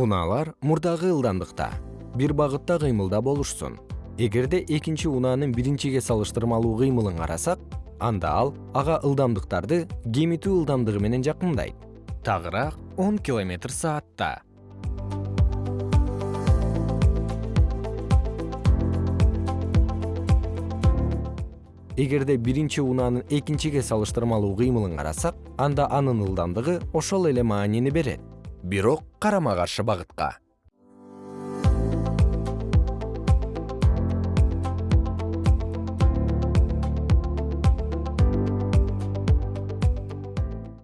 унаалар мурдагы ылдамдыкта бир багытта кыймылда болушсун. Эгерде экинчи унаанын биринчиге салыштырмалуу кыймылын карасак анда ал ага ылдамдыктарды кемитүү ылдамдыгы менен жакындайт тагыраак он километр саатта. Эгерде биринчи унаанын экинчиге салыштырмалуу кыймылын карасак анда анын ылдамдыгы ошол эле маанини берет бирок карама каршы багытка